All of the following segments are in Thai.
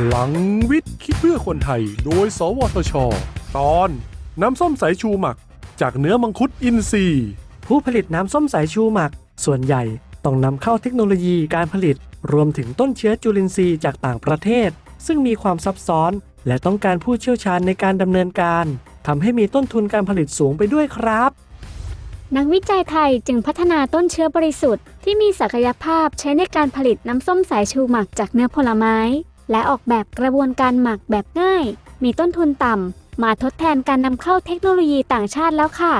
พลังวิทย์คิดเพื่อคนไทย โดย สวทช ตอน น้ำส้มสายชูหมัก จากเนื้อมังคุดอินทรีย์ผู้ผลิตน้ำส้มสายชูหมัก ส่วนใหญ่ต้องนำเข้าเทคโนโลยีการผลิต รวมถึงต้นเชื้อจุลินทรีย์จากต่างประเทศ ซึ่งมีความซับซ้อน และต้องการผู้เชี่ยวชาญในการดำเนินการทำให้มีต้นทุนการผลิตสูงไปด้วยครับ นักวิจัยไทยจึงพัฒนาต้นเชื้อบริสุทธิ์ที่มีศักยภาพใช้ในการผลิตน้ำส้มสายชูหมักจากเนื้อผลไม้ และออกแบบกระบวนการหมักแบบง่าย มีต้นทุนต่ำ มาทดแทนการนำเข้าเทคโนโลยีต่างชาติแล้วค่ะ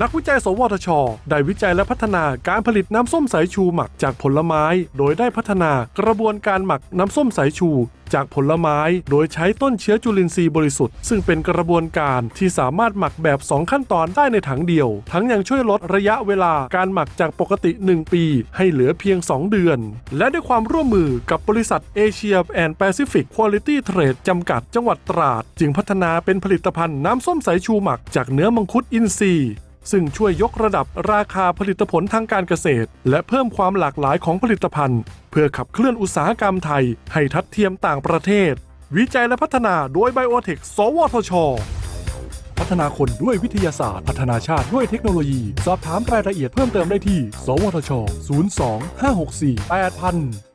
นักวิจัย สวทช ได้วิจัยและพัฒนาการผลิตน้ำส้มสายชูหมักจากผลไม้ โดยได้พัฒนากระบวนการหมักน้ำส้มสายชู จากผลไม้ โดยใช้ต้นเชื้อจุลินทรีย์บริสุทธิ์ ซึ่งเป็นกระบวนการที่สามารถหมักแบบ 2 ขั้นตอนได้ในถังเดียว ทั้งยังช่วยลดระยะเวลาการหมักจากปกติ 1 ปี ให้เหลือเพียง 2 เดือน และด้วยความร่วมมือกับบริษัทเอเชียแอนด์แปซิฟิกควอลิตี้เทรดจำกัดจังหวัดตราด จึงพัฒนาเป็นผลิตภัณฑ์น้ำส้มสายชูหมักจากเนื้อมังคุดอินทรีย์ ซึ่งช่วยยกระดับราคาผลิตผลทางการเกษตร และเพิ่มความหลากหลายของผลิตภัณฑ์ เพื่อขับเคลื่อนอุตสาหกรรมไทย ให้ทัดเทียมต่างประเทศ วิจัยและพัฒนาโดยไบโอเทค สวทช พัฒนาคนด้วยวิทยาศาสตร์ พัฒนาชาติด้วยเทคโนโลยี สอบถามรายละเอียดเพิ่มเติมได้ที่ สวทช 02 564 8000